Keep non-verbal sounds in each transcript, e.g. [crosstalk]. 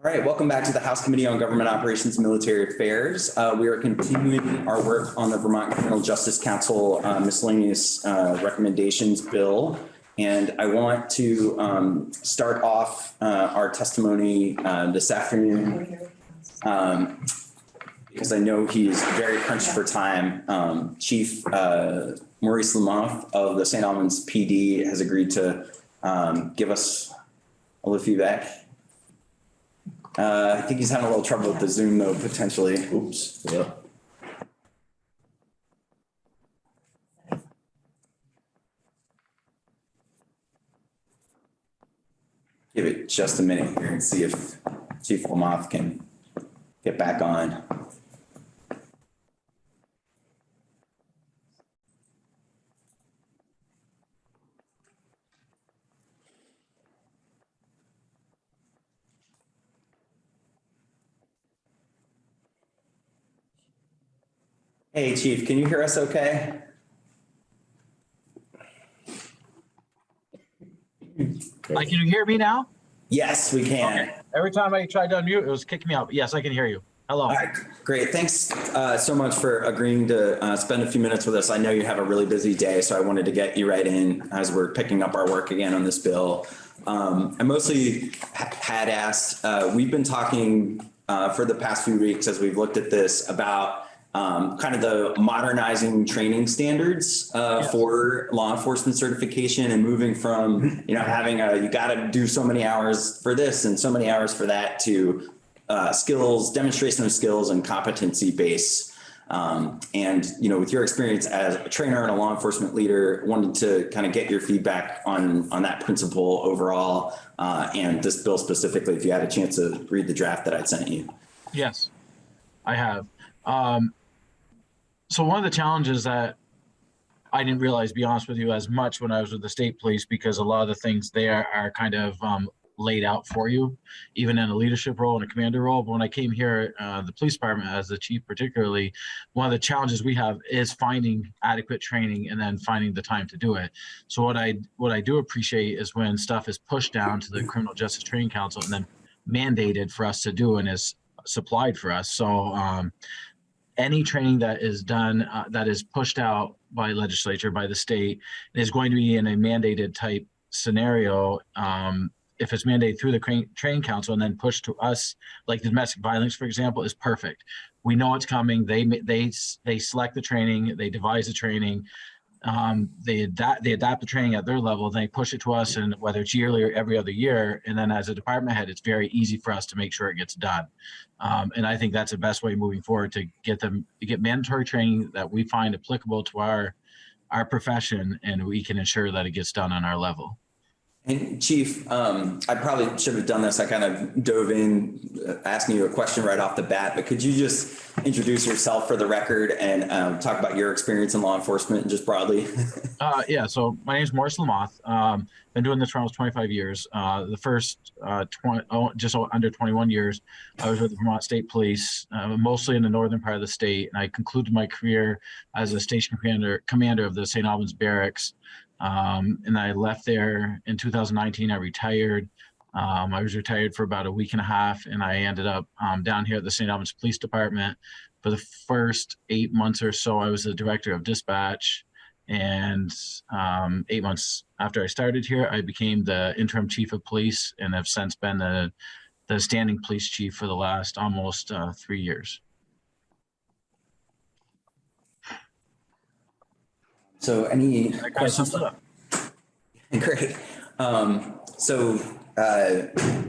All right, welcome back to the House Committee on Government Operations and Military Affairs. Uh, we are continuing our work on the Vermont Criminal Justice Council uh, miscellaneous uh, recommendations bill. And I want to um, start off uh, our testimony uh, this afternoon um, because I know he's very crunched for time. Um, Chief uh, Maurice Lamothe of the St. Albans PD has agreed to um, give us a little feedback. Uh, I think he's having a little trouble with the Zoom though, potentially. Oops. Yeah. Give it just a minute here and see if Chief Lamothe can get back on. Hey, Chief, can you hear us okay? Like, can you hear me now? Yes, we can. Every time I tried to unmute, it was kicking me out. Yes, I can hear you. Hello. All right, great. Thanks uh, so much for agreeing to uh, spend a few minutes with us. I know you have a really busy day, so I wanted to get you right in as we're picking up our work again on this bill. Um, I mostly had asked, uh, we've been talking uh, for the past few weeks as we've looked at this about um, kind of the modernizing training standards uh, Yes. for law enforcement certification and moving from, you know, having a, you got to do so many hours for this and so many hours for that to uh, skills, demonstration of skills and competency base. Um, and, you know, with your experience as a trainer and a law enforcement leader, wanted to kind of get your feedback on, on that principle overall uh, and this bill specifically, if you had a chance to read the draft that I'd sent you. Yes, I have. Um, so one of the challenges that I didn't realize, be honest with you, as much when I was with the state police, because a lot of the things there are kind of um, laid out for you, even in a leadership role and a commander role. But when I came here, uh, the police department, as the chief particularly, one of the challenges we have is finding adequate training and then finding the time to do it. So what I what I do appreciate is when stuff is pushed down to the Criminal Justice Training Council and then mandated for us to do and is supplied for us. So um, any training that is done uh, that is pushed out by legislature by the state is going to be in a mandated type scenario. Um, if it's mandated through the train, training council and then pushed to us, like the domestic violence, for example, is perfect. We know it's coming. They they they select the training. They devise the training. Um, they adapt they adapt the training at their level. They push it to us, and whether it's yearly or every other year. And then as a department head, it's very easy for us to make sure it gets done. Um, and I think that's the best way moving forward to get them to get mandatory training that we find applicable to our our profession, and we can ensure that it gets done on our level. And Chief, um, I probably should have done this. I kind of dove in uh, asking you a question right off the bat, but could you just introduce yourself for the record and um, talk about your experience in law enforcement just broadly? [laughs] Uh, yeah, so my name is Maurice Lamothe. Um, been doing this for almost 25 years. Uh, the first uh, 20, oh, just under 21 years, I was with the Vermont State Police, uh, mostly in the northern part of the state. And I concluded my career as a station commander, commander of the St. Albans Barracks. Um, and I left there in 2019. I retired. Um, I was retired for about a week and a half, and I ended up um, down here at the St. Albans Police Department. For the first eight months or so, I was the director of dispatch. And um, eight months after I started here, I became the interim chief of police and have since been the, the standing police chief for the last almost uh, three years. So any That kind of questions? sums it up. [laughs] Great. Um, so, uh,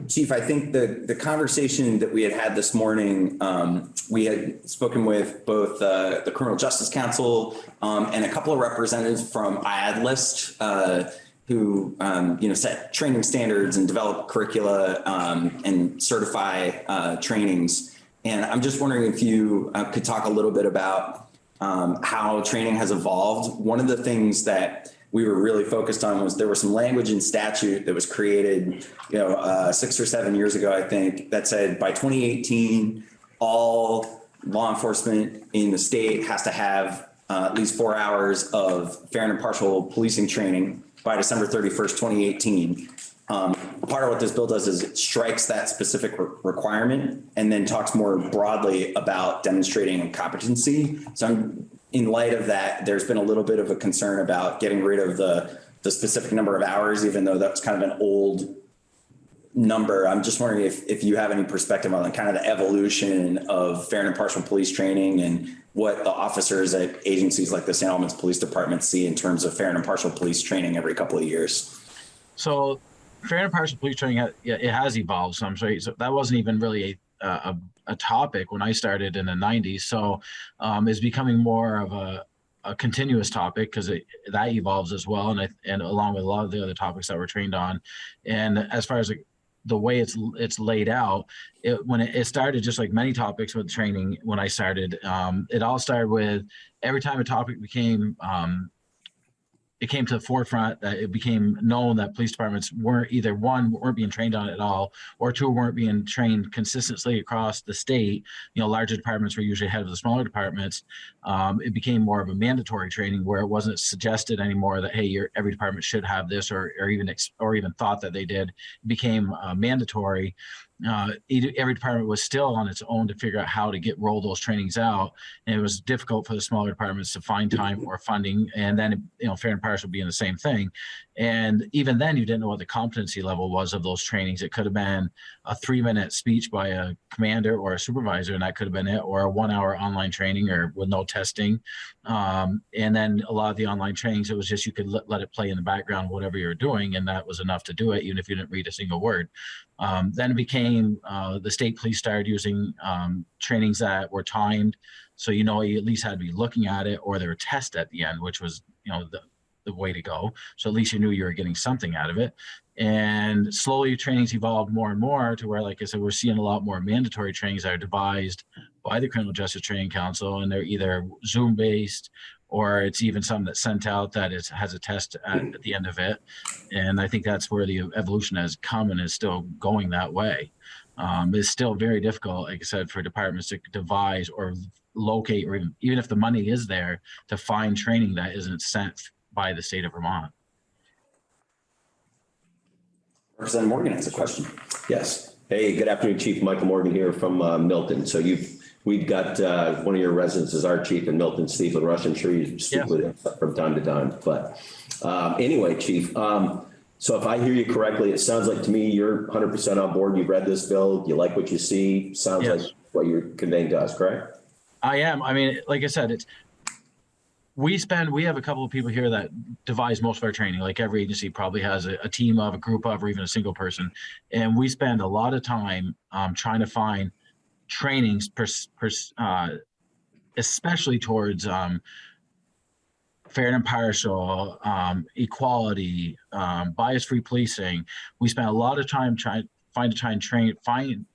Chief, I think the, the conversation that we had had this morning, um, we had spoken with both, uh, the Criminal Justice Council, um, and a couple of representatives from IADLEST, uh, who, um, you know, set training standards and develop curricula, um, and certify, uh, trainings. And I'm just wondering if you uh, could talk a little bit about, um, how training has evolved. One of the things that we were really focused on was there was some language in statute that was created, you know, uh, six or seven years ago, I think, that said by 2018, all law enforcement in the state has to have uh, at least four hours of fair and impartial policing training by December 31st, 2018. Um, part of what this bill does is it strikes that specific re- requirement and then talks more broadly about demonstrating competency. So I'm, in light of that, there's been a little bit of a concern about getting rid of the, the specific number of hours, even though that's kind of an old number. I'm just wondering if, if you have any perspective on kind of the evolution of fair and impartial police training and what the officers at agencies like the St. Albans Police Department see in terms of fair and impartial police training every couple of years. So fair and impartial police training, it has evolved. So, so that wasn't even really a, a, a topic when I started in the nineties. So um, it's becoming more of a, a continuous topic because that evolves as well. And I, and along with a lot of the other topics that we're trained on. And as far as like, the way it's it's laid out it when it, it started just like many topics with training when i started um, it all started with every time a topic became um, it came to the forefront that it became known that police departments weren't either one weren't being trained on it at all or two weren't being trained consistently across the state. You know larger departments were usually ahead of the smaller departments. Um, it became more of a mandatory training where it wasn't suggested anymore that hey your every department should have this or, or even or even thought that they did. It became uh, mandatory uh, every department was still on its own to figure out how to get roll those trainings out. And it was difficult for the smaller departments to find time or funding and then you know fair and partial in the same thing. And even then you didn't know what the competency level was of those trainings. It could have been a three minute speech by a commander or a supervisor and that could have been it or a one hour online training or with no testing. Um, and then a lot of the online trainings it was just you could let it play in the background whatever you're doing and that was enough to do it even if you didn't read a single word um, then it became uh, the state police started using um, trainings that were timed, so you know you at least had to be looking at it, or there were tests at the end, which was you know the the way to go. So at least you knew you were getting something out of it. And slowly trainings evolved more and more to where, like I said, we're seeing a lot more mandatory trainings that are devised by the Criminal Justice Training Council, and they're either Zoom based or it's even some that's sent out that is has a test at, at the end of it. And I think that's where the evolution has come and is still going that way. Um, it's still very difficult, like I said, for departments to devise or locate, or even, even if the money is there, to find training that isn't sent by the state of Vermont. Representative Morgan has a question. Yes. Hey, good afternoon, Chief Michael Morgan here from uh, Milton. So you've, we've got uh, one of your residents as our chief in Milton, Steve LaRush. I'm sure you speak Yes. with him from time to time. But um, anyway, Chief, um, so if I hear you correctly, it sounds like to me you're 100% on board. You've read this bill. You like what you see. Sounds Yes. like what you're conveying to us, correct? I am. I mean, like I said, it's we spend we have a couple of people here that devise most of our training. Like every agency probably has a, a team of, a group of, or even a single person, and we spend a lot of time um, trying to find trainings, uh, especially towards um, fair and impartial, um, equality, um, bias-free policing. We spent a lot of time trying find try and train find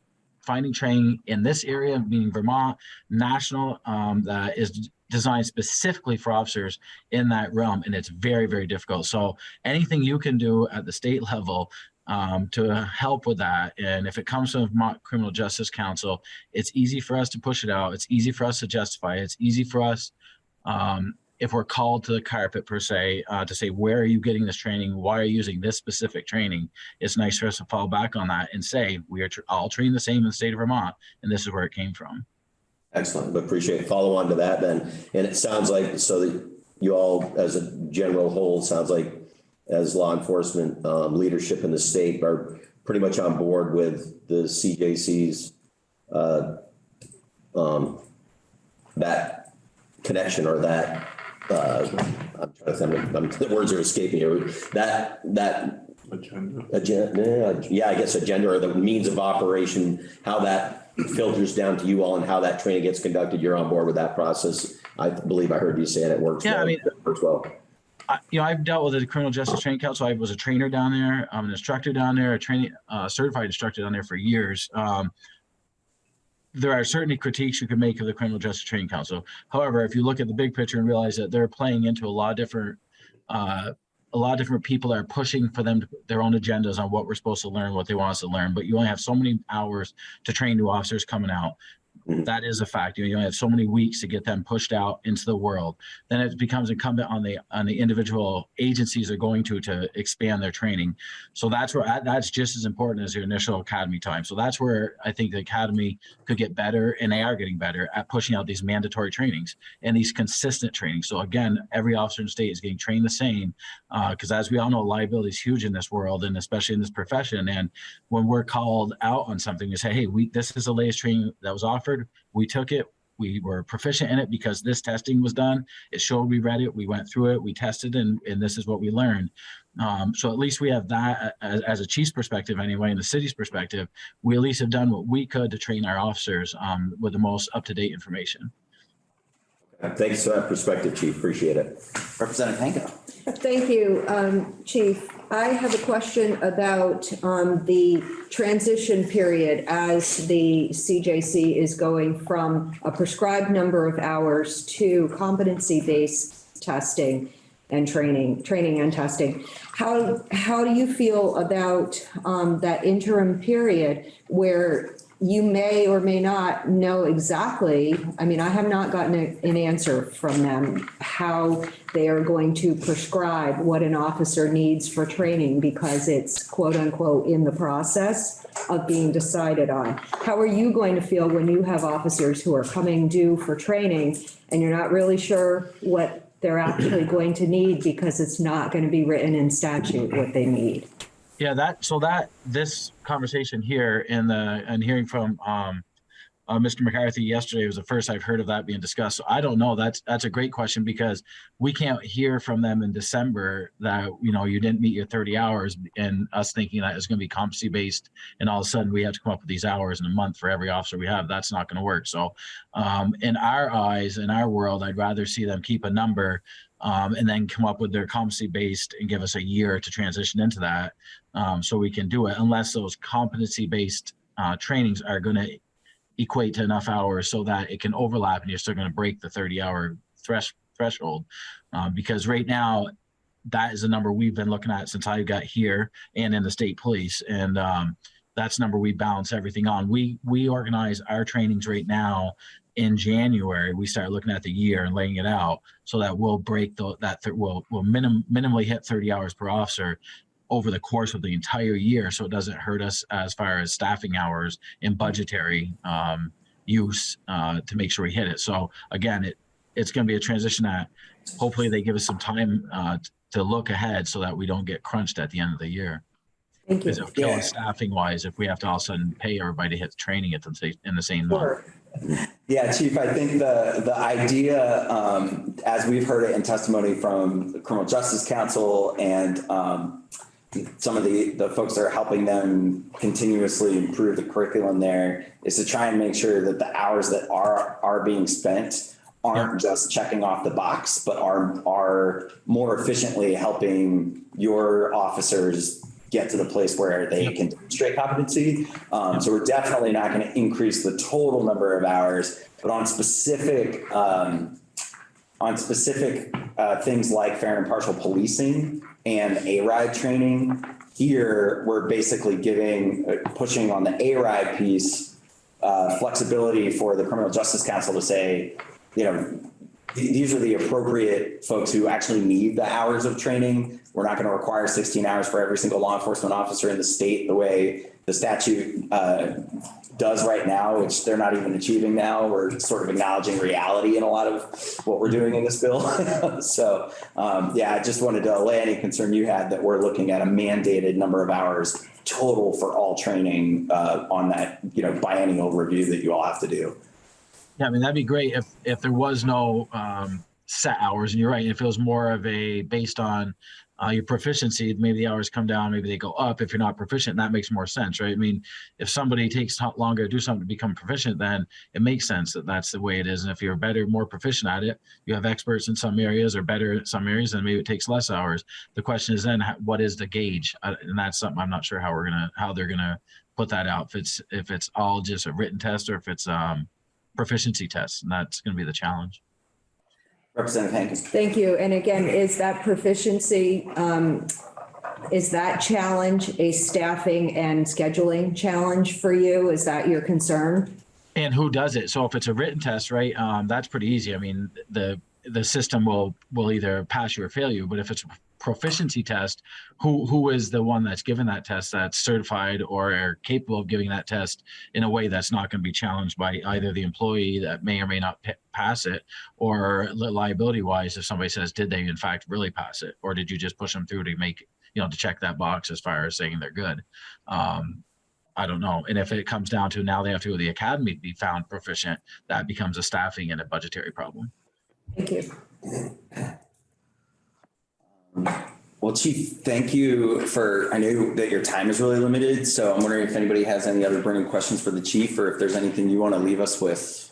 finding training in this area, meaning Vermont, national, um, that is designed specifically for officers in that realm, and it's very, very difficult. So anything you can do at the state level um, to help with that, and if it comes from Vermont Criminal Justice Council, it's easy for us to push it out. It's easy for us to justify. it. It's easy for us. Um, if we're called to the carpet per se, uh, to say, where are you getting this training? Why are you using this specific training? It's nice for us to fall back on that and say, we are all trained the same in the state of Vermont, and this is where it came from. Excellent, but appreciate. Follow on to that then. And it sounds like, so that you all, as a general whole, sounds like as law enforcement um, leadership in the state are pretty much on board with the CJC's uh, um, that connection or that, uh, I'm trying to think, I'm- the words are escaping here. That, that agenda. agenda, yeah, I guess agenda or the means of operation, how that filters down to you all and how that training gets conducted, you're on board with that process. I believe I heard you say it, it works Yeah, I mean- It Works well. I, you know, I've dealt with the Criminal Justice Training Council. I was a trainer down there. I'm an instructor down there, a training, uh, certified instructor down there for years. Um, there are certainly critiques you can make of the Criminal Justice Training Council. However, if you look at the big picture and realize that they're playing into a lot of different, uh, a lot of different people are pushing for them to, their own agendas on what we're supposed to learn, what they want us to learn. But you only have so many hours to train new officers coming out. Mm-hmm. That is a fact. You only have so many weeks to get them pushed out into the world. Then it becomes incumbent on the on the individual agencies are going to to expand their training. So that's where that's just as important as your initial academy time. So that's where I think the academy could get better, and they are getting better at pushing out these mandatory trainings and these consistent trainings. So again, every officer in state is getting trained the same, uh, because as we all know, liability is huge in this world, and especially in this profession. And when we're called out on something, we say, "Hey, we this is the latest training that was offered. We took it. We were proficient in it because this testing was done. It showed we read it. We went through it. We tested, and and this is what we learned." Um, so at least we have that as, as a chief's perspective, anyway, in the city's perspective, we at least have done what we could to train our officers um, with the most up to date information. Thanks for that perspective, chief. Appreciate it. Representative Hango. Thank you, um, Chief. I have a question about, um, the transition period as the CJC is going from a prescribed number of hours to competency-based testing and training, training and testing. How, how do you feel about, um, that interim period where you may or may not know exactly, I mean, I have not gotten a- an answer from them, how they are going to prescribe what an officer needs for training because it's quote unquote in the process of being decided on. How are you going to feel when you have officers who are coming due for training and you're not really sure what they're actually going to need because it's not going to be written in statute what they need? Yeah, that so that this conversation here in the and hearing from um, uh, Mr. McCarthy yesterday was the first I've heard of that being discussed. So I don't know. That's that's a great question because we can't hear from them in December that you know you didn't meet your 30 hours and us thinking that it's going to be competency based and all of a sudden we have to come up with these hours in a month for every officer we have. That's not going to work. So um, in our eyes, in our world, I'd rather see them keep a number um, and then come up with their competency based and give us a year to transition into that um, so we can do it unless those competency based uh, trainings are going to equate to enough hours so that it can overlap and you're still going to break the 30 hour thresh, threshold. Uh, because right now that is the number we've been looking at since I got here and in the state police and um, that's number we balance everything on. We we organize our trainings right now in January, we start looking at the year and laying it out so that we'll break the, that, th- we'll, we'll minim, minimally hit 30 hours per officer over the course of the entire year. So it doesn't hurt us as far as staffing hours and budgetary um, use uh, to make sure we hit it. So again, it, it's going to be a transition that hopefully they give us some time uh, to look ahead so that we don't get crunched at the end of the year. Thank you. Because it'll kill Yeah. staffing wise if we have to all of a sudden pay everybody to hit training at the same, in the same month. Yeah, Chief, I think the, the idea, um, as we've heard it in testimony from the Criminal Justice Council and, um, some of the, the folks that are helping them continuously improve the curriculum there is to try and make sure that the hours that are, are being spent aren't just checking off the box, but are, are more efficiently helping your officers get to the place where they can demonstrate competency. Um, so we're definitely not going to increase the total number of hours, but on specific, um, on specific uh, things like fair and impartial policing and A-RIDE training, here we're basically giving, uh, pushing on the A-RIDE piece, uh, flexibility for the Criminal Justice Council to say, you know, these are the appropriate folks who actually need the hours of training. We're not going to require 16 hours for every single law enforcement officer in the state the way the statute uh, does right now, which they're not even achieving now. We're sort of acknowledging reality in a lot of what we're doing in this bill. [laughs] so, um, yeah, I just wanted to allay any concern you had that we're looking at a mandated number of hours total for all training uh, on that, you know, biennial review that you all have to do. Yeah, I mean, that'd be great if, if there was no um, set hours and you're right. If it was more of a based on uh, your proficiency, maybe the hours come down, maybe they go up. If you're not proficient, that makes more sense, right? I mean, if somebody takes longer to do something to become proficient, then it makes sense that that's the way it is. And if you're better, more proficient at it, you have experts in some areas or better in some areas, then maybe it takes less hours. The question is then, what is the gauge? Uh, and that's something I'm not sure how we're gonna, how they're gonna put that out. If it's if it's all just a written test or if it's um, proficiency test, and that's going to be the challenge. Representative Hankins. Thank you. And again, is that proficiency, um, is that challenge a staffing and scheduling challenge for you? Is that your concern? And who does it? So if it's a written test, right, um, that's pretty easy. I mean, the, the system will, will either pass you or fail you, but if it's a proficiency test, who, who is the one that's given that test that's certified or capable of giving that test in a way that's not going to be challenged by either the employee that may or may not pa- pass it or li- liability wise, if somebody says, did they in fact really pass it? Or did you just push them through to make, you know, to check that box as far as saying they're good? Um, I don't know. And if it comes down to now they have to go to the academy to be found proficient, that becomes a staffing and a budgetary problem. Thank you. Well, Chief, thank you for, I know that your time is really limited, so I'm wondering if anybody has any other burning questions for the chief or if there's anything you want to leave us with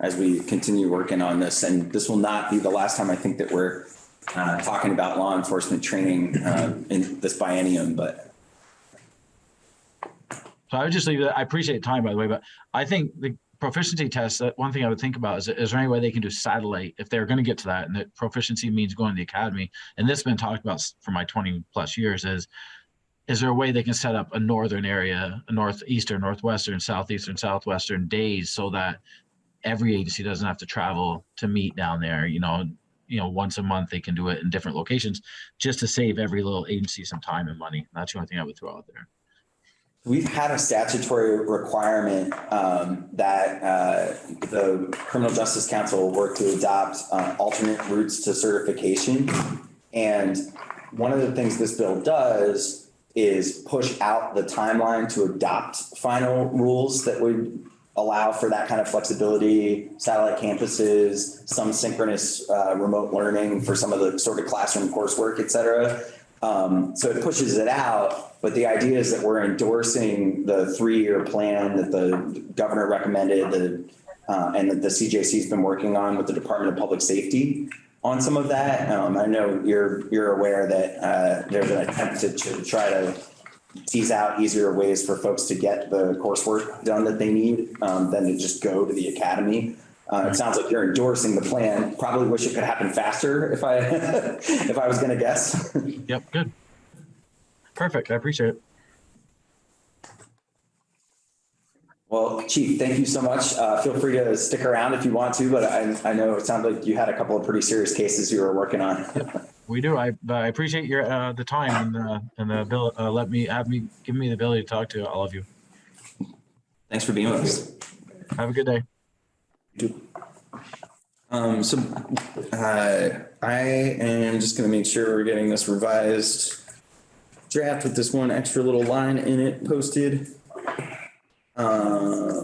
as we continue working on this. And this will not be the last time I think that we're uh, talking about law enforcement training uh, in this biennium, but So I would just leave that. I appreciate time, by the way, but I think the proficiency tests, that one thing I would think about is, is there any way they can do satellite if they're going to get to that? And that proficiency means going to the academy. And this has been talked about for my 20 plus years is, is there a way they can set up a northern area, a northeastern, northwestern, southeastern, southwestern days so that every agency doesn't have to travel to meet down there, you know, you know, once a month they can do it in different locations just to save every little agency some time and money. That's the only thing I would throw out there. We've had a statutory requirement um, that uh, the Criminal Justice Council work to adopt uh, alternate routes to certification. And one of the things this bill does is push out the timeline to adopt final rules that would allow for that kind of flexibility, satellite campuses, some synchronous uh, remote learning for some of the sort of classroom coursework, et cetera. Um, so it pushes it out, but the idea is that we're endorsing the three-year plan that the governor recommended, the, uh, and that the CJC's been working on with the Department of Public Safety on some of that. Um, I know you're, you're aware that, uh, there's an attempt to, to try to tease out easier ways for folks to get the coursework done that they need, um, than to just go to the academy. Uh, it sounds like you're endorsing the plan. Probably wish it could happen faster if I, [laughs] if I was gonna guess. [laughs] Yep, good. Perfect. I appreciate it. Well, Chief, thank you so much. Uh, feel free to stick around if you want to, but I, I know it sounds like you had a couple of pretty serious cases you were working on. We do. I, I appreciate your, uh, the time and, the and the bill, uh, let me, have me, give me the ability to talk to all of you. Thanks for being with us. Have a good day. Um, so, uh, I am just gonna make sure we're getting this revised draft with this one extra little line in it posted. Uh,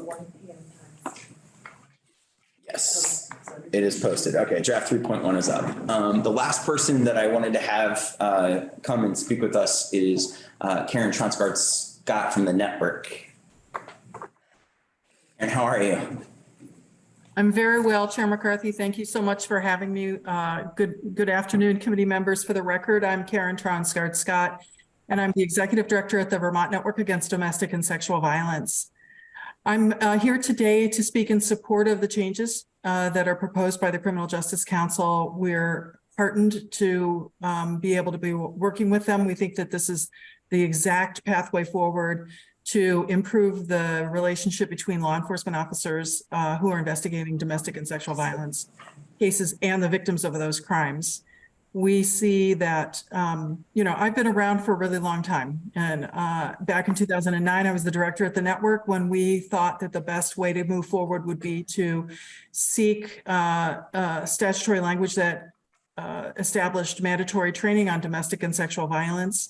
Yes, it is posted. Okay, draft three point one is up. Um, the last person that I wanted to have, uh, come and speak with us is, uh, Karen Tronsgard Scott from the network. And how are you? I'm very well, Chair McCarthy. Thank you so much for having me. Uh, Good, good afternoon, committee members. For the record, I'm Karen Tronsgard Scott, and I'm the Executive Director at the Vermont Network Against Domestic and Sexual Violence. I'm uh, here today to speak in support of the changes uh, that are proposed by the Criminal Justice Council. We're heartened to um, be able to be working with them. We think that this is the exact pathway forward to improve the relationship between law enforcement officers uh, who are investigating domestic and sexual violence cases and the victims of those crimes. We see that, um, you know, I've been around for a really long time. And uh, back in 2009, I was the director at the network when we thought that the best way to move forward would be to seek uh, uh, statutory language that uh, established mandatory training on domestic and sexual violence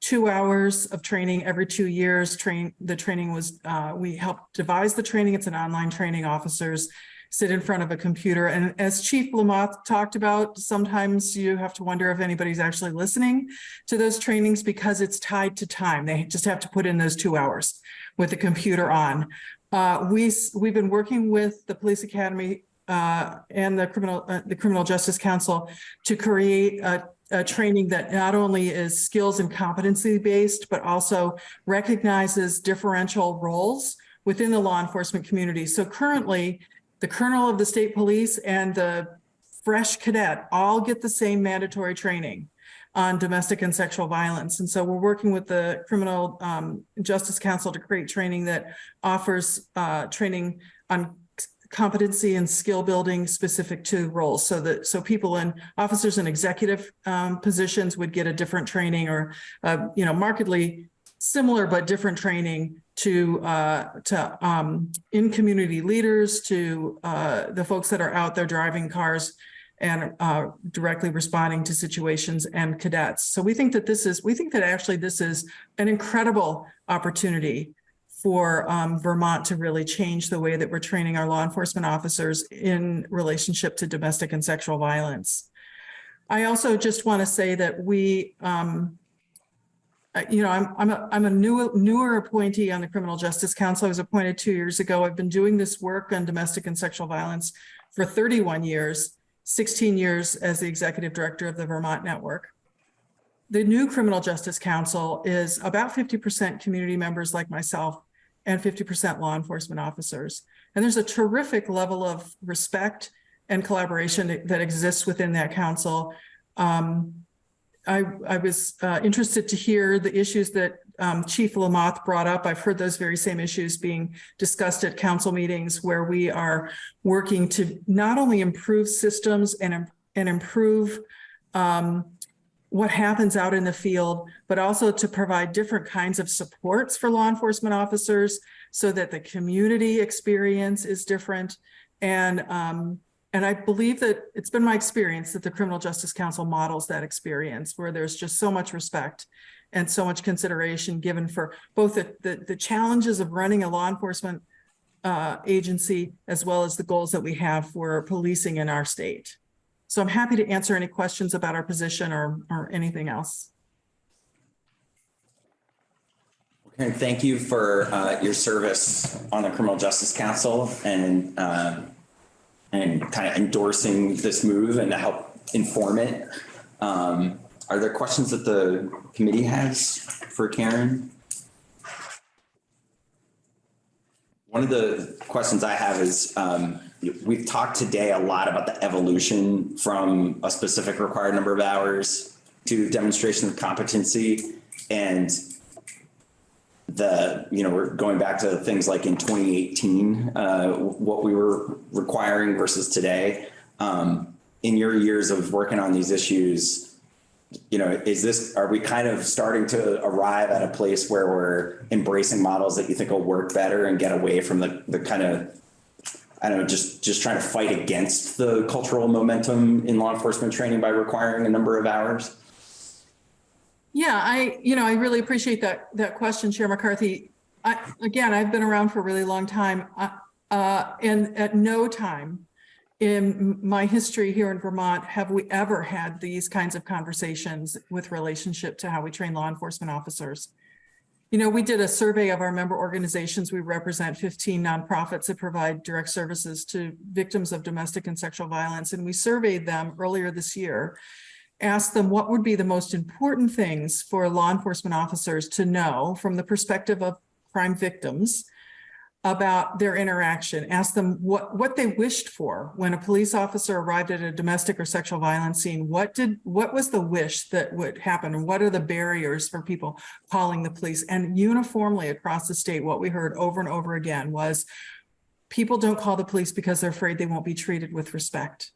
two hours of training every two years. Train, the training was, uh, we helped devise the training. It's an online training. Officers sit in front of a computer. And as Chief Lamothe talked about, sometimes you have to wonder if anybody's actually listening to those trainings because it's tied to time. They just have to put in those two hours with the computer on. Uh, we, we've been working with the Police Academy uh, and the criminal, uh, the Criminal Justice Council to create a a training that not only is skills and competency based, but also recognizes differential roles within the law enforcement community. So currently, the colonel of the state police and the fresh cadet all get the same mandatory training on domestic and sexual violence. And so we're working with the Criminal um, Justice Council to create training that offers uh, training on competency and skill building specific to roles. So that, so people in officers and executive um, positions would get a different training or, uh, you know, markedly similar but different training to, uh, to, um, in community leaders, to, uh, the folks that are out there driving cars and, uh, directly responding to situations and cadets. So we think that this is, we think that actually this is an incredible opportunity for um, Vermont to really change the way that we're training our law enforcement officers in relationship to domestic and sexual violence. I also just want to say that we, um, you know, I'm, I'm a, I'm a new, newer appointee on the Criminal Justice Council. I was appointed two years ago. I've been doing this work on domestic and sexual violence for 31 years, 16 years as the executive director of the Vermont Network. The new Criminal Justice Council is about 50% community members like myself and 50% law enforcement officers. And there's a terrific level of respect and collaboration that exists within that council. Um, I, I was uh, interested to hear the issues that um, Chief Lamothe brought up. I've heard those very same issues being discussed at council meetings where we are working to not only improve systems and, and improve um, what happens out in the field, but also to provide different kinds of supports for law enforcement officers so that the community experience is different. And, um, and I believe that it's been my experience that the Criminal Justice Council models that experience where there's just so much respect and so much consideration given for both the, the, the challenges of running a law enforcement uh, agency as well as the goals that we have for policing in our state. So I'm happy to answer any questions about our position or, or anything else. And thank you for uh, your service on the Criminal Justice Council and uh, and kind of endorsing this move and to help inform it. Um, Are there questions that the committee has for Karen? One of the questions I have is, um, we've talked today a lot about the evolution from a specific required number of hours to demonstration of competency. And the, you know, we're going back to things like in 2018, uh, what we were requiring versus today. Um, in your years of working on these issues, you know, is this, are we kind of starting to arrive at a place where we're embracing models that you think will work better and get away from the, the kind of, I don't know, just, just trying to fight against the cultural momentum in law enforcement training by requiring a number of hours? Yeah, I, you know, I really appreciate that, that question, Chair McCarthy. I, again, I've been around for a really long time. Uh, and at no time in my history here in Vermont have we ever had these kinds of conversations with relationship to how we train law enforcement officers. You know, we did a survey of our member organizations. We represent 15 nonprofits that provide direct services to victims of domestic and sexual violence. And we surveyed them earlier this year, asked them what would be the most important things for law enforcement officers to know from the perspective of crime victims about their interaction, ask them what, what they wished for when a police officer arrived at a domestic or sexual violence scene. What did, what was the wish that would happen? What are the barriers for people calling the police? And uniformly across the state, what we heard over and over again was people don't call the police because they're afraid they won't be treated with respect.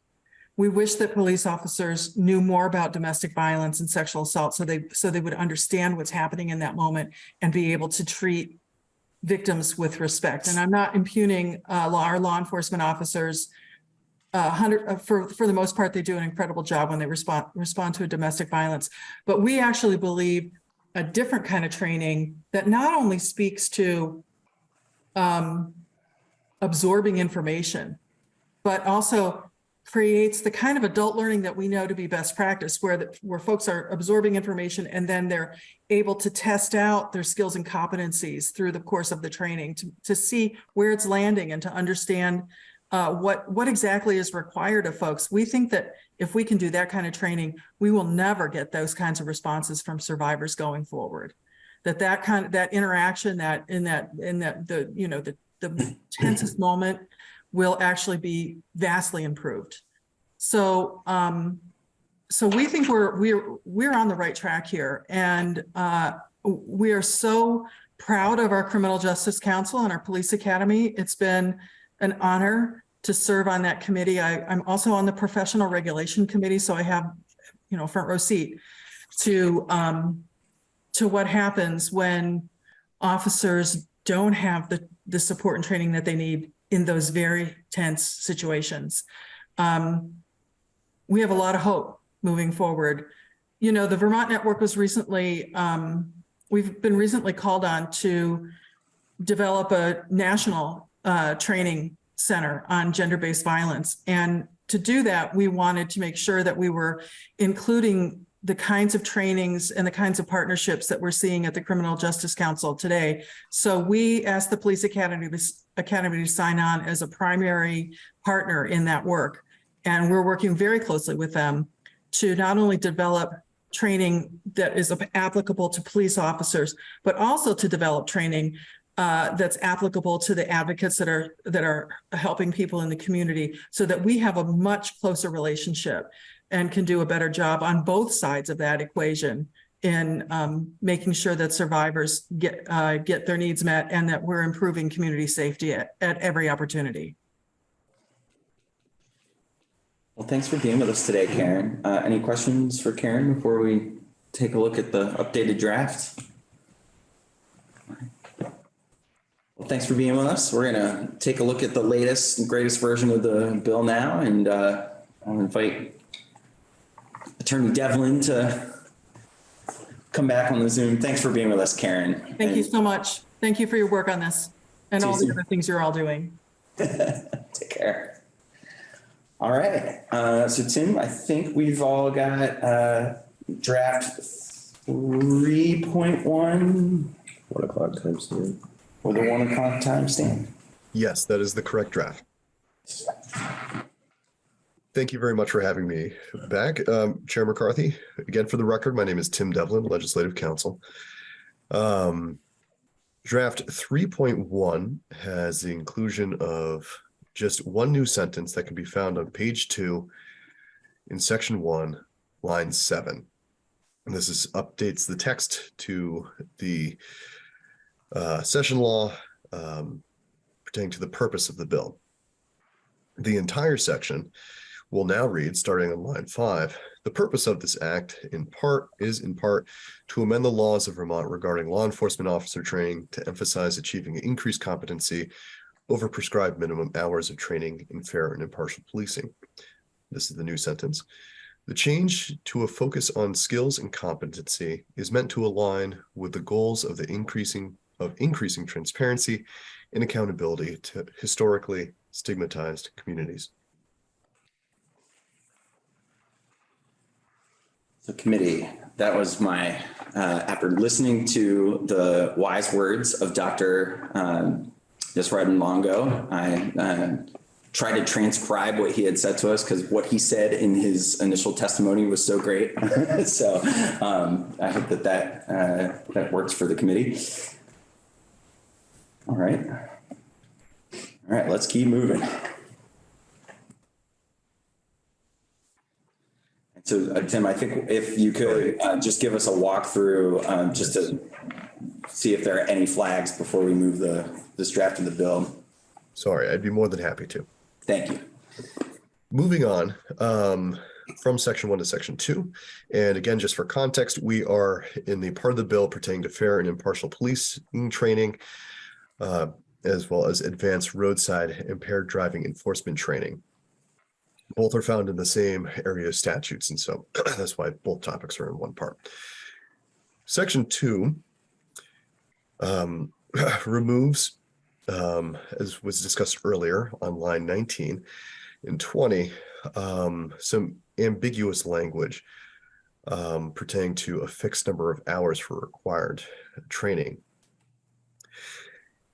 We wish that police officers knew more about domestic violence and sexual assault so they so they would understand what's happening in that moment and be able to treat victims with respect. And I'm not impugning uh, law, our law enforcement officers. Uh, hundred, uh, for, for the most part, they do an incredible job when they respond, respond to a domestic violence. But we actually believe a different kind of training that not only speaks to um, absorbing information, but also creates the kind of adult learning that we know to be best practice where the, where folks are absorbing information and then they're able to test out their skills and competencies through the course of the training to, to see where it's landing and to understand uh, what what exactly is required of folks. We think that if we can do that kind of training, we will never get those kinds of responses from survivors going forward. That that kind of that interaction that in that in that the you know the the [clears throat] tensest moment will actually be vastly improved. So, um, so we think we're we're we're on the right track here, and uh, we are so proud of our Criminal Justice Council and our Police Academy. It's been an honor to serve on that committee. I, I'm also on the Professional Regulation Committee, so I have, you know, front row seat to, um, to what happens when officers don't have the, the support and training that they need in those very tense situations. Um, we have a lot of hope moving forward. You know, the Vermont Network was recently, um, we've been recently called on to develop a national, uh, training center on gender-based violence. And to do that, we wanted to make sure that we were including the kinds of trainings and the kinds of partnerships that we're seeing at the Criminal Justice Council today. So we asked the Police Academy, Academy to sign on as a primary partner in that work. And we're working very closely with them to not only develop training that is applicable to police officers, but also to develop training uh, that's applicable to the advocates that are, that are helping people in the community so that we have a much closer relationship and can do a better job on both sides of that equation in um, making sure that survivors get, uh, get their needs met and that we're improving community safety at, at every opportunity. Well, thanks for being with us today, Karen. Uh, any questions for Karen before we take a look at the updated draft? Well, thanks for being with us. We're gonna take a look at the latest and greatest version of the bill now, and uh, I'll invite Attorney Devlin to come back on the Zoom. Thanks for being with us, Karen. Thank you so much. Thank you for your work on this and all the other things you're all doing. [laughs] Take care. All right, uh, so Tim, I think we've all got, uh, draft one. o'clock times here. or the one o'clock timestamp. Yes, that is the correct draft. Thank you very much for having me back. Um, Chair McCarthy, again, for the record, my name is Tim Devlin, Legislative Counsel. Um, draft three point one has the inclusion of just one new sentence that can be found on page two in section one, line seven. And this is updates the text to the uh, session law um, pertaining to the purpose of the bill. The entire section will now read, starting on line five, the purpose of this act in part is in part to amend the laws of Vermont regarding law enforcement officer training to emphasize achieving increased competency over prescribed minimum hours of training in fair and impartial policing. This is the new sentence. The change to a focus on skills and competency is meant to align with the goals of the increasing of increasing transparency and accountability to historically stigmatized communities. So committee, that was my, uh, after listening to the wise words of Dr. um, Longo, I uh, tried to transcribe what he had said to us because what he said in his initial testimony was so great. [laughs] So um, I hope that that, uh, that works for the committee. All right. All right, let's keep moving. So uh, Tim, I think if you could uh, just give us a walkthrough, um, just to see if there are any flags before we move the, this draft of the bill. Sorry, I'd be more than happy to. Thank you. Moving on um, from section one to section two. And again, just for context, we are in the part of the bill pertaining to fair and impartial policing training, uh, as well as advanced roadside impaired driving enforcement training. Both are found in the same area of statutes, and so [clears throat] that's why both topics are in one part. Section two um, [clears throat] removes, um, as was discussed earlier on line 19 and 20, um, some ambiguous language um, pertaining to a fixed number of hours for required training.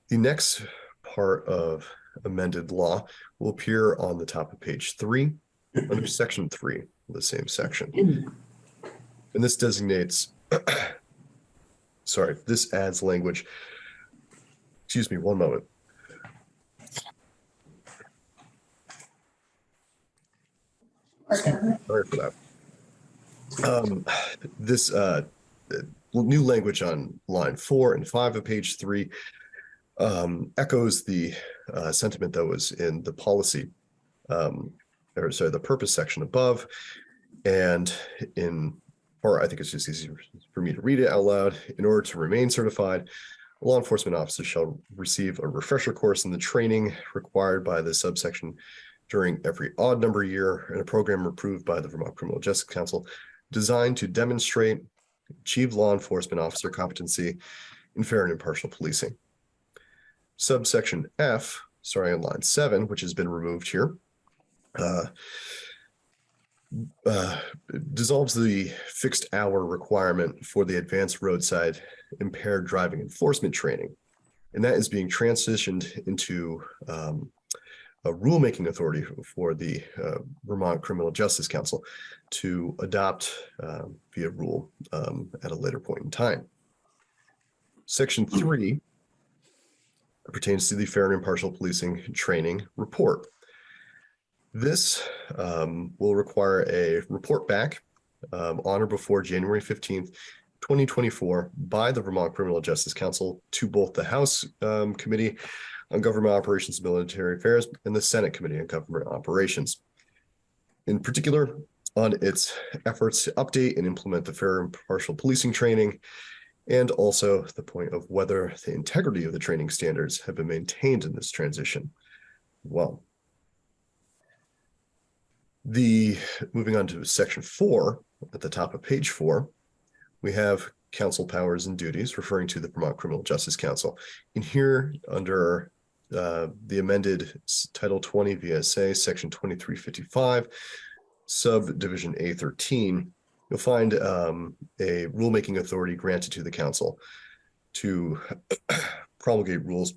The next part of amended law will appear on the top of page three, under section three, of the same section. And this designates, [clears throat] sorry, this adds language. Excuse me, one moment. Sorry for that. Um, this, uh, new language on line four and five of page three um, echoes the uh, sentiment that was in the policy, um, or sorry, the purpose section above. And in, or I think it's just easier for me to read it out loud. In order to remain certified, a law enforcement officer shall receive a refresher course in the training required by the subsection during every odd number year in a program approved by the Vermont Criminal Justice Council designed to demonstrate achieve law enforcement officer competency in fair and impartial policing. Subsection F, starting on line seven, which has been removed here, uh, uh, dissolves the fixed hour requirement for the advanced roadside impaired driving enforcement training. And that is being transitioned into um, a rulemaking authority for the uh, Vermont Criminal Justice Council to adopt uh, via rule um, at a later point in time. Section three pertains to the fair and impartial policing training report. This um, will require a report back um, on or before January fifteenth, twenty twenty-four by the Vermont Criminal Justice Council to both the House um, Committee on Government Operations and Military Affairs and the Senate Committee on Government Operations. In particular, on its efforts to update and implement the fair and impartial policing training, and also the point of whether the integrity of the training standards have been maintained in this transition. Well, the, moving on to section four, at the top of page four, we have council powers and duties referring to the Vermont Criminal Justice Council. In here, under uh, the amended Title 20 VSA, Section 2355, subdivision A13, you'll find um, a rulemaking authority granted to the council to [clears throat] promulgate rules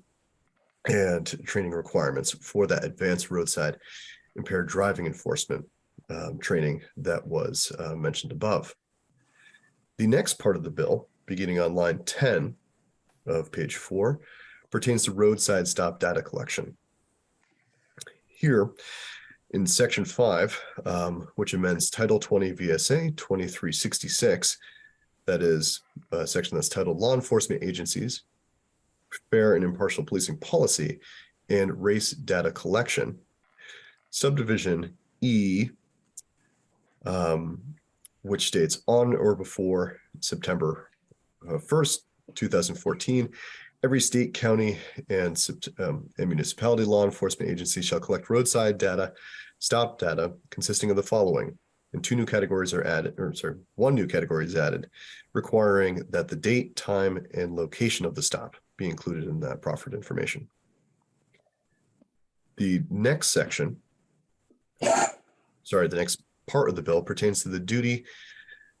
and training requirements for that advanced roadside impaired driving enforcement um, training that was uh, mentioned above. The next part of the bill, beginning on line 10 of page four, pertains to roadside stop data collection. Here, in section five, um, which amends Title 20 VSA 2366, that is a section that's titled Law Enforcement Agencies, Fair and Impartial Policing Policy, and Race Data Collection. Subdivision E, um, which states on or before September uh, first, two thousand fourteen, every state, county, and um, and municipality law enforcement agency shall collect roadside data, stop data consisting of the following. And two new categories are added, or sorry, one new category is added, requiring that the date, time, and location of the stop be included in that proffered information. The next section, sorry, the next part of the bill pertains to the duty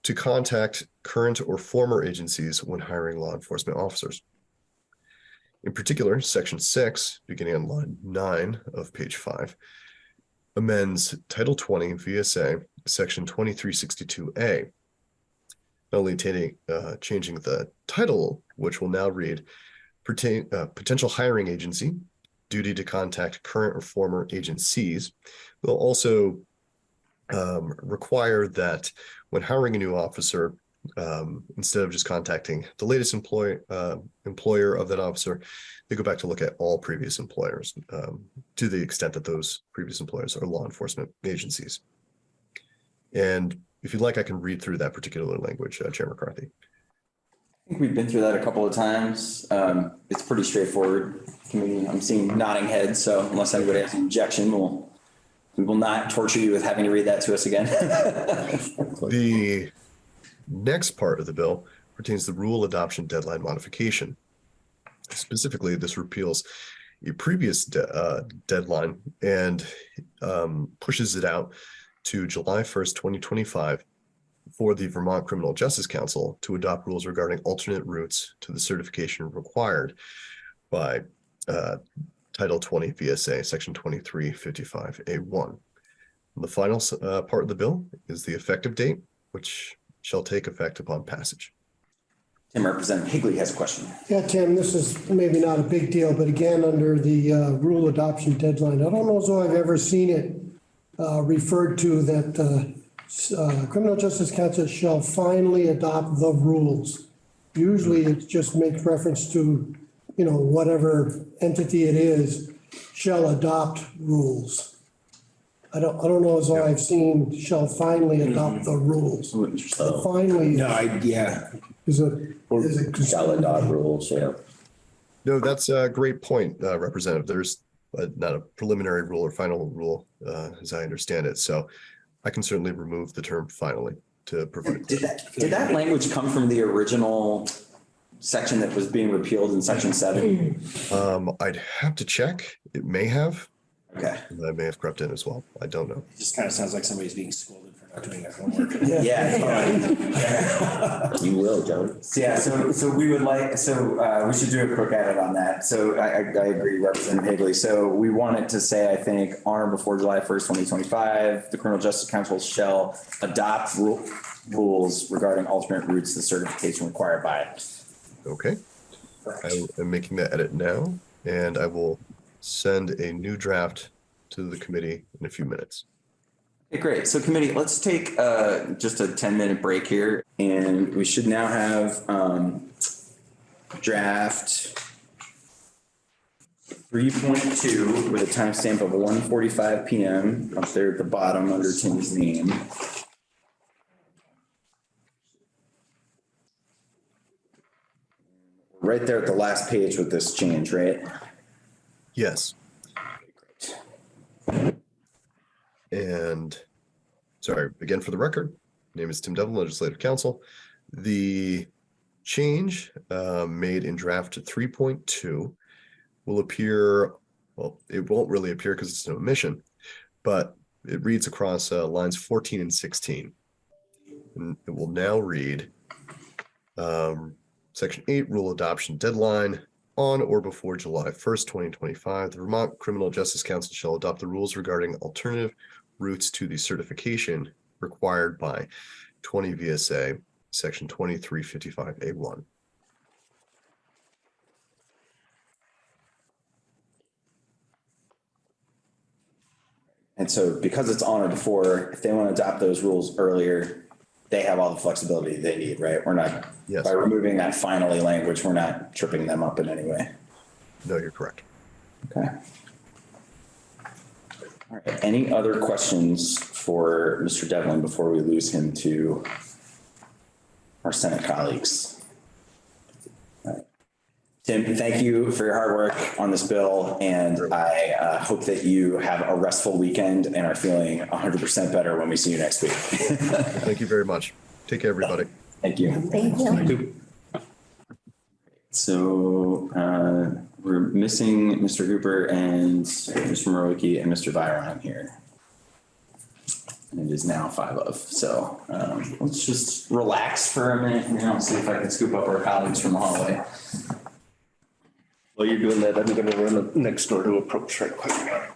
to contact current or former agencies when hiring law enforcement officers. In particular, section six, beginning on line nine of page five, amends Title twenty VSA, section twenty-three sixty-two A. Not only uh, changing the title, which will now read pertain, uh, potential hiring agency, duty to contact current or former agencies, will also um, require that when hiring a new officer, um, instead of just contacting the latest employee, uh, employer of that officer, they go back to look at all previous employers, um, to the extent that those previous employers are law enforcement agencies. And if you'd like, I can read through that particular language, uh, Chair McCarthy. I think we've been through that a couple of times. Um, it's pretty straightforward. Committee, I'm seeing nodding heads, so unless anybody has an objection, we'll, we will not torture you with having to read that to us again. [laughs] The next part of the bill pertains to rule adoption deadline modification. Specifically, this repeals a previous de- uh, deadline and um, pushes it out to July 1st, 2025 for the Vermont Criminal Justice Council to adopt rules regarding alternate routes to the certification required by uh, Title 20 VSA, Section 2355A1. The final uh, part of the bill is the effective date, which shall take effect upon passage. Tim, Representative Higley has a question. Yeah, Tim, this is maybe not a big deal, but again, under the uh, rule adoption deadline, I don't know as though I've ever seen it uh, referred to that uh, uh, Criminal Justice Council shall finally adopt the rules. Usually it just makes reference to you know, whatever entity it is shall adopt rules. I don't, I don't know as though I've seen shall finally adopt the rules. Oh. Finally No, I, yeah, is a, is a. Shall adopt rules, yeah. No, that's a great point, uh, Representative. There's uh, not a preliminary rule or final rule, uh, as I understand it. So I can certainly remove the term finally to provide. Did that, did that language come from the original section that was being repealed in section seven? Um, I'd have to check. It may have. Okay. That may have crept in as well. I don't know. it just kind of sounds like somebody's being scolded for not doing their homework. [laughs] Yeah. [laughs] You will, John. Yeah, so, so we would like, so, uh, we should do a quick edit on that. So I, I, I agree, Representative Higley. So we wanted to say, I think, on or before July first, twenty twenty-five, the criminal justice council shall adopt rule, rules regarding alternate routes to certification required by it. Okay. I am making that edit now and I will send a new draft to the committee in a few minutes. Okay, great. So committee, let's take, uh, just a ten minute break here and we should now have, um, draft three point two with a timestamp of one forty-five PM up there at the bottom under Tim's name. Right there at the last page with this change, right? Yes. And sorry, again, for the record, name is Tim Devlin, Legislative Counsel. The change uh, made in draft three point two will appear, well, it won't really appear because it's an omission, but it reads across uh, lines fourteen and sixteen. And it will now read um, section eight, rule adoption deadline, on or before July first, twenty twenty-five, the Vermont Criminal Justice Council shall adopt the rules regarding alternative routes to the certification required by twenty VSA, section twenty-three fifty-five A one. And so because it's on or before, if they want to adopt those rules earlier, they have all the flexibility they need, right? We're not, Yes. by removing that finally language, we're not tripping them up in any way. No, you're correct. Okay. All right, any other questions for Mr. Devlin before we lose him to our Senate colleagues? All right. Tim, thank you for your hard work on this bill, and I uh, hope that you have a restful weekend and are feeling hundred percent better when we see you next week. [laughs] Thank you very much. Take care, everybody. Thank you. Thank you. So uh, we're missing Mr. Hooper and Mr. Mrowicki and Mr. Birong here. And it is now five of, so um, let's just relax for a minute and see if I can scoop up our colleagues from the hallway. While you're doing that, I'm gonna run next door to approach right quick.